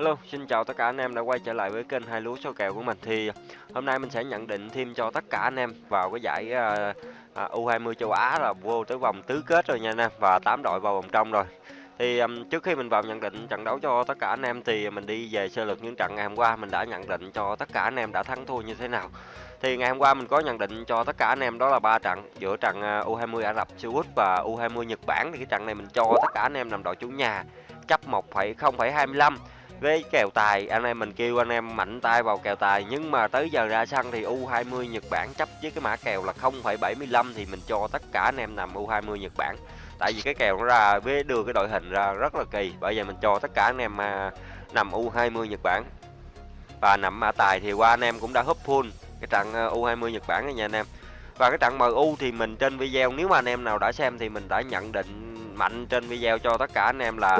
Hello, xin chào tất cả anh em đã quay trở lại với kênh hai lúa số kèo của mình. Thì ờ, hôm nay mình sẽ nhận định thêm cho tất cả anh em vào cái giải ờ, ờ, uh, U20 châu Á là vô tới vòng tứ kết rồi nha anh em và 8 đội vào vòng trong rồi. Thì um, trước khi mình vào nhận định trận đấu cho tất cả anh em thì mình đi về sơ lược những trận ngày hôm qua mình đã nhận định cho tất cả anh em đã thắng thua như thế nào. Thì ngày hôm qua mình có nhận định cho tất cả anh em đó là ba trận giữa trận à, U20 Ả Rập Xê Út và U20 Nhật Bản thì cái trận này mình cho tất cả anh em nằm đội chủ nhà chấp 1,0,25 với kèo tài anh em mình kêu anh em mạnh tay vào kèo tài nhưng mà tới giờ ra sân thì U20 Nhật Bản chấp với cái mã kèo là 0,75 thì mình cho tất cả anh em nằm U20 Nhật Bản. Tại vì cái kèo nó ra với đưa cái đội hình ra rất là kỳ. Bây giờ mình cho tất cả anh em mà nằm U20 Nhật Bản. Và nằm mã tài thì qua anh em cũng đã húp full cái trận à, U20 Nhật Bản này nha anh em. Và cái trận MU thì mình trên video nếu mà anh em nào đã xem thì mình đã nhận định mạnh trên video cho tất cả anh em là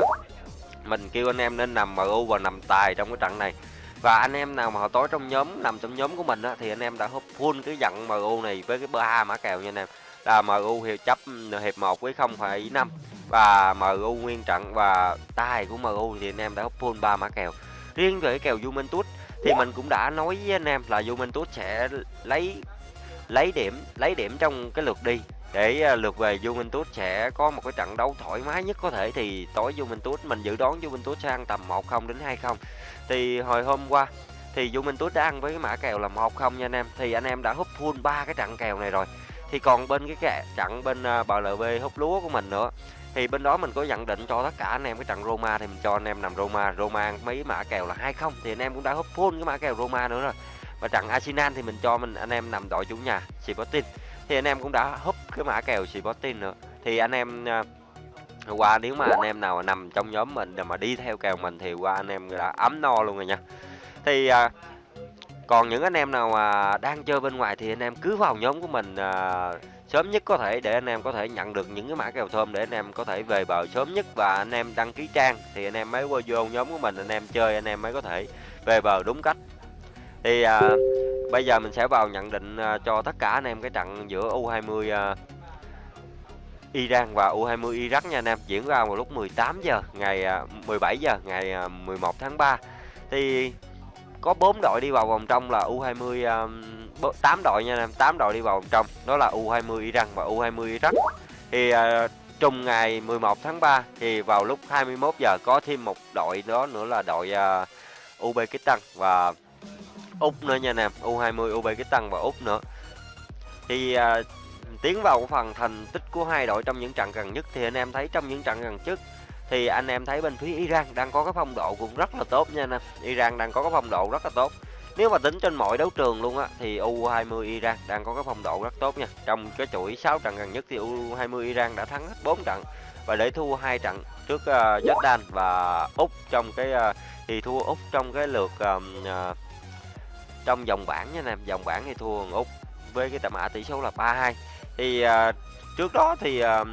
mình kêu anh em nên nằm MU và nằm tài trong cái trận này. Và anh em nào mà họ tối trong nhóm nằm trong nhóm của mình á, thì anh em đã húp full cái dặn MU này với cái ba mã kèo nha anh em. Là MU hiệp chấp hiệp 1 với 0,5 và MU nguyên trận và tài của MU thì anh em đã húp full ba mã kèo. Riêng về cái kèo Juventus thì mình cũng đã nói với anh em là Juventus sẽ lấy lấy điểm lấy điểm trong cái lượt đi để à, lượt về Juventus sẽ có một cái trận đấu thoải mái nhất có thể. Thì tối Juventus mình dự đoán Juventus sẽ ăn tầm 1-0 đến 2-0 thì hồi hôm qua thì Juventus đã ăn với cái mã kèo là 1-0 nha anh em. Thì anh em đã húp full ba cái trận kèo này rồi. Thì còn bên cái kè, trận bên à, BLB húp lúa của mình nữa. Thì bên đó mình có nhận định cho tất cả anh em cái trận Roma thì mình cho anh em nằm Roma. Roma ăn mấy mã kèo là 2-0 thì anh em cũng đã húp full cái mã kèo Roma nữa rồi. Và trận Arsenal thì mình cho mình anh em nằm đội chủ nhà Sporting. Thì anh em cũng đã húp cái mã kèo Sporting nữa thì anh em qua nếu mà anh em nào nằm trong nhóm mình mà đi theo kèo mình thì qua anh em đã ấm no luôn rồi nha thì còn những anh em nào mà đang chơi bên ngoài thì anh em cứ vào nhóm của mình sớm nhất có thể để anh em có thể nhận được những cái mã kèo thơm để anh em có thể về bờ sớm nhất và anh em đăng ký trang thì anh em mới qua vô nhóm của mình anh em chơi anh em mới có thể về bờ đúng cách thì à, bây giờ mình sẽ vào nhận định à, cho tất cả anh em cái trận giữa U20 à, Iran và U20 Iraq nha anh em. Diễn ra vào lúc 18 giờ ngày à, 17 giờ ngày 11 tháng 3 thì có 4 đội đi vào vòng trong là U20 8 đội nha anh em 8 đội đi vào vòng trong. Đó là U20 Iran và U20 Iraq. Thì trùng ngày 11 tháng 3 thì vào lúc 21 giờ có thêm một đội đó nữa là đội uh, Uzbekistan và Úc nữa nha anh U20 Uzbekistan và Úc nữa. Thì à, tiến vào phần thành tích của hai đội trong những trận gần nhất thì anh em thấy trong những trận gần trước thì anh em thấy bên phía Iran đang có cái phong độ cũng rất là tốt nha anh em Iran đang có cái phong độ rất là tốt. Nếu mà tính trên mọi đấu trường luôn á thì U20 Iran đang có cái phong độ rất tốt nha. Trong cái chuỗi 6 trận gần nhất thì U20 Iran đã thắng hết 4 trận và để thua hai trận trước uh, Jordan và Úc trong cái uh, thì thua Úc trong cái lượt uh, uh, trong vòng bảng nha anh em vòng bảng thì thua úc với cái tầm mã tỷ số là 3-2 thì uh, trước đó thì uh,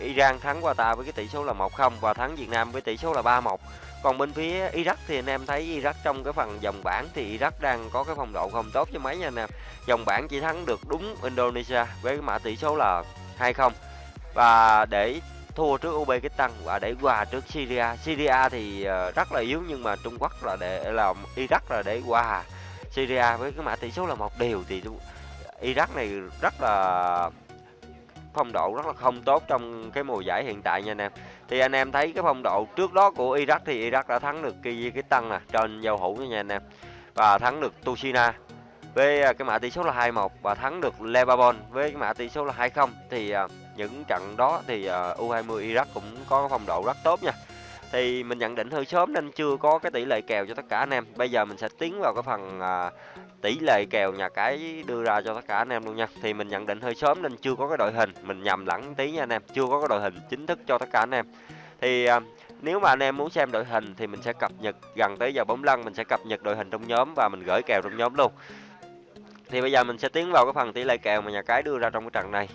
Iran thắng qua ta với cái tỷ số là 1-0 và thắng Việt Nam với tỷ số là 3-1 còn bên phía Iraq thì anh em thấy Iraq trong cái phần vòng bảng thì Iraq đang có cái phong độ không tốt cho mấy nha anh em. Vòng bảng chỉ thắng được đúng Indonesia với cái mã tỷ số là 2-0 và để thua trước Uzbekistan và để hòa trước Syria. Syria thì ờ, rất là yếu nhưng mà Trung Quốc là để là Iraq là để hòa Syria với cái mã tỷ số là một điều thì Iraq này rất là phong độ rất là không tốt trong cái mùa giải hiện tại nha anh em. Thì anh em thấy cái phong độ trước đó của Iraq thì Iraq đã thắng được Kyrgyzstan nè à, trên giao hữu nha anh em. Và thắng được Tushina với ờ, cái mã tỷ số là 2-1 và thắng được Lebanon với cái mã tỷ số là 2-0 thì uh, những trận đó thì ờ, U20 Iraq cũng có phong độ rất tốt nha. Thì mình nhận định hơi sớm nên chưa có cái tỷ lệ kèo cho tất cả anh em. Bây giờ mình sẽ tiến vào cái phần ờ, tỷ lệ kèo nhà cái đưa ra cho tất cả anh em luôn nha. Thì mình nhận định hơi sớm nên chưa có cái đội hình. Mình nhầm lẫn tí nha anh em, chưa có cái đội hình chính thức cho tất cả anh em. Thì ờ, nếu mà anh em muốn xem đội hình thì mình sẽ cập nhật, gần tới giờ bóng lăn mình sẽ cập nhật đội hình trong nhóm và mình gửi kèo trong nhóm luôn. Thì bây giờ mình sẽ tiến vào cái phần tỷ lệ kèo mà nhà cái đưa ra trong cái trận này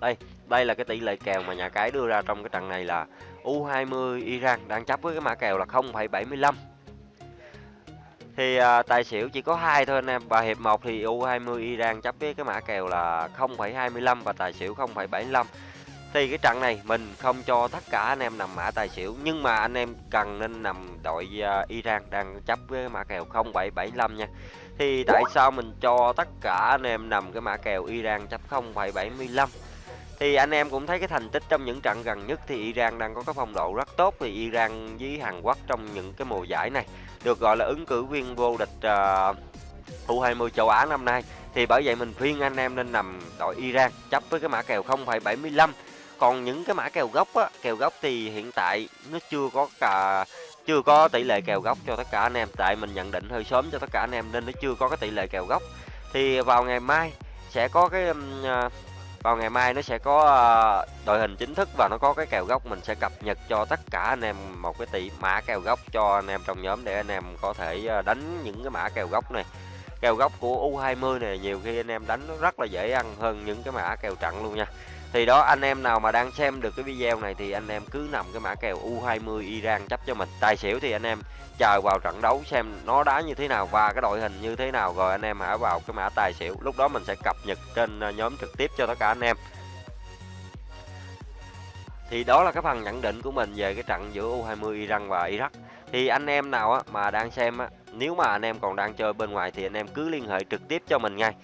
đây đây là cái tỷ lệ kèo mà nhà cái đưa ra trong cái trận này là U20 Iran đang chấp với cái mã kèo là 0,75 thì à, tài xỉu chỉ có hai thôi anh em. Và hiệp 1 thì U20 Iran chấp với cái mã kèo là 0,25 và tài xỉu 0,75 Thì cái trận này mình không cho tất cả anh em nằm mã tài xỉu nhưng mà anh em cần nên nằm đội uh, Iran đang chấp với mã kèo 0775 nha. Thì tại sao mình cho tất cả anh em nằm cái mã kèo Iran chấp 0,75 thì anh em cũng thấy cái thành tích trong những trận gần nhất thì Iran đang có cái phong độ rất tốt. Thì Iran với Hàn Quốc trong những cái mùa giải này được gọi là ứng cử viên vô địch ờ, uh, U20 châu Á năm nay. Thì bởi vậy mình khuyên anh em nên nằm đội Iran chấp với cái mã kèo 0,75 còn những cái mã kèo gốc á kèo gốc thì hiện tại nó chưa có cả chưa có tỷ lệ kèo gốc cho tất cả anh em. Tại mình nhận định hơi sớm cho tất cả anh em nên nó chưa có cái tỷ lệ kèo gốc. Thì vào ngày mai sẽ có cái uh, vào ngày mai nó sẽ có ờ, đội hình chính thức và nó có cái kèo gốc. Mình sẽ cập nhật cho tất cả anh em một cái tỷ mã kèo gốc cho anh em trong nhóm để anh em có thể ờ, đánh những cái mã kèo gốc này. Kèo gốc của U20 này nhiều khi anh em đánh nó rất là dễ ăn hơn những cái mã kèo trận luôn nha thì đó anh em nào mà đang xem được cái video này thì anh em cứ nằm cái mã kèo U20 Iran chấp cho mình. Tài xỉu thì anh em chờ vào trận đấu xem nó đá như thế nào và cái đội hình như thế nào. Rồi anh em hãy vào cái mã tài xỉu. Lúc đó mình sẽ cập nhật trên ờ, nhóm trực tiếp cho tất cả anh em. Thì đó là cái phần nhận định của mình về cái trận giữa U20 Iran và Iraq. Thì anh em nào á, mà đang xem á, nếu mà anh em còn đang chơi bên ngoài thì anh em cứ liên hệ trực tiếp cho mình ngay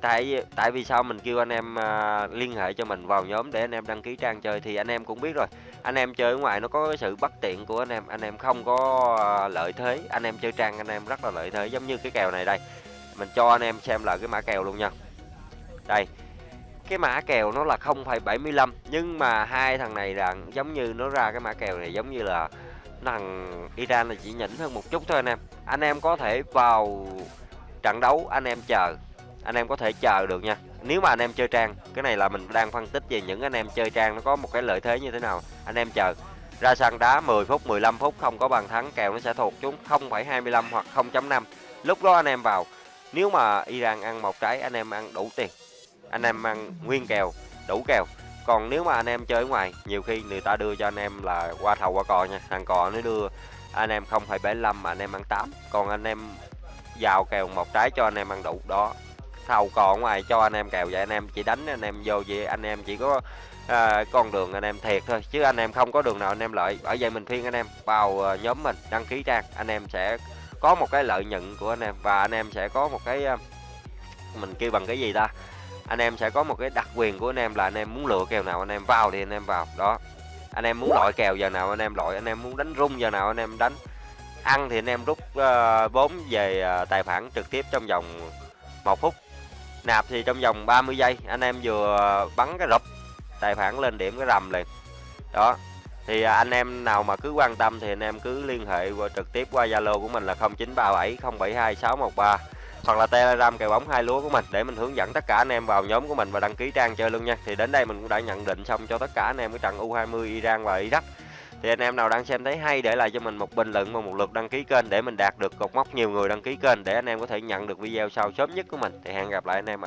tại tại vì sao mình kêu anh em uh, liên hệ cho mình vào nhóm để anh em đăng ký trang chơi thì anh em cũng biết rồi. Anh em chơi ở ngoài nó có cái sự bất tiện của anh em anh em không có uh, lợi thế. Anh em chơi trang anh em rất là lợi thế giống như cái kèo này đây. Mình cho anh em xem lại cái mã kèo luôn nha. Đây cái mã kèo nó là 0,75 nhưng mà hai thằng này là giống như nó ra cái mã kèo này giống như là thằng Iran là chỉ nhỉnh hơn một chút thôi anh em. Anh em có thể vào trận đấu anh em chờ anh em có thể chờ được nha nếu mà anh em chơi trang cái này là mình đang phân tích về những anh em chơi trang nó có một cái lợi thế như thế nào anh em chờ ra sân đá 10 phút 15 phút không có bàn thắng kèo nó sẽ thuộc chúng 0,25 hoặc 0.5 lúc đó anh em vào nếu mà Iran ăn một trái anh em ăn đủ tiền anh em ăn nguyên kèo đủ kèo còn nếu mà anh em chơi ở ngoài nhiều khi người ta đưa cho anh em là qua thầu qua cò nha thằng cò nó đưa anh em 0,75 mà anh em ăn 8 còn anh em vào kèo một trái cho anh em ăn đủ đó thầu còn ngoài cho anh em kèo vậy anh em chỉ đánh anh em vô vậy anh em chỉ có à, con đường anh em thiệt thôi chứ anh em không có đường nào anh em lợi bởi vậy mình khuyên anh em vào nhóm mình đăng ký trang anh em sẽ có một cái lợi nhuận của anh em và anh em sẽ có một cái mình kêu bằng cái gì ta anh em sẽ có một cái đặc quyền của anh em là anh em muốn lựa kèo nào anh em vào thì anh em vào đó anh em muốn loại kèo giờ nào anh em loại anh em muốn đánh rung giờ nào anh em đánh ăn thì anh em rút uh, vốn về uh, tài khoản trực tiếp trong vòng một phút nạp thì trong vòng 30 giây, anh em vừa bắn cái rụp tài khoản lên điểm cái rầm liền đó, thì anh em nào mà cứ quan tâm thì anh em cứ liên hệ qua trực tiếp qua Zalo của mình là 0937 072 613 hoặc là Telegram kèo bóng hai lúa của mình để mình hướng dẫn tất cả anh em vào nhóm của mình và đăng ký trang chơi luôn nha. Thì đến đây mình cũng đã nhận định xong cho tất cả anh em cái trận U20 Iran và Iraq. Thì anh em nào đang xem thấy hay để lại cho mình một bình luận và một lượt đăng ký kênh để mình đạt được cột mốc nhiều người đăng ký kênh để anh em có thể nhận được video sau sớm nhất của mình. Thì hẹn gặp lại anh em ạ.